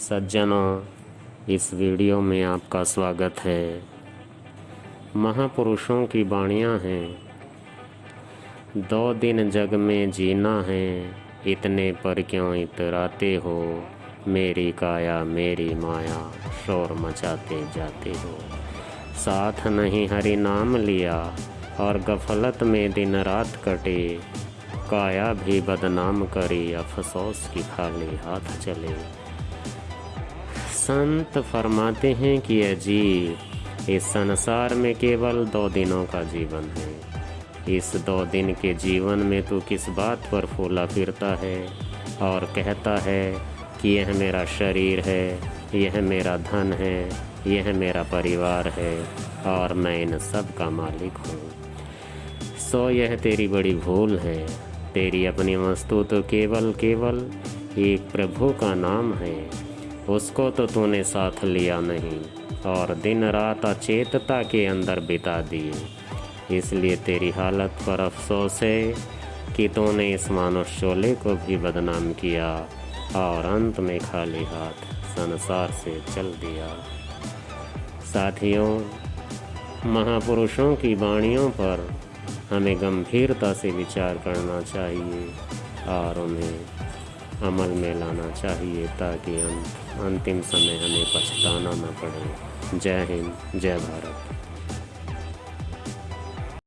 सज्जनों, इस वीडियो में आपका स्वागत है। महापुरुषों की बाणियाँ हैं। दो दिन जग में जीना है, इतने पर क्यों इतराते हो? मेरी काया, मेरी माया, शोर मचाते जाते हो। साथ नहीं हरि नाम लिया, और गफलत में दिन रात कटे। काया भी बदनाम करी, अफसोस की खाली हाथ चले। संत फरमाते हैं कि अजीब इस संसार में केवल दो दिनों का जीवन है। इस दो दिन के जीवन में तू किस बात पर फूला फिरता है और कहता है कि यह मेरा शरीर है, यह मेरा धन है, यह मेरा परिवार है और मैं इन सब का मालिक हूँ। सो यह तेरी बड़ी भूल है। तेरी अपनी वस्तु तो केवल केवल एक प्रभु का नाम है। उसको तो तूने साथ लिया नहीं, और दिन रात अचेतता के अंदर बिता दिए। इसलिए तेरी हालत पर अफसोस है कि तूने इस मानुष शोले को भी बदनाम किया, और अंत में खाली हाथ संसार से चल दिया। साथियों, महापुरुषों की वाणियों पर हमें गंभीरता से विचार करना चाहिए, और उन्हें अमल में लाना चाहिए ताकि अंत अंतिम समय हमें पछताना न पड़े। जय हिंद, जय भारत।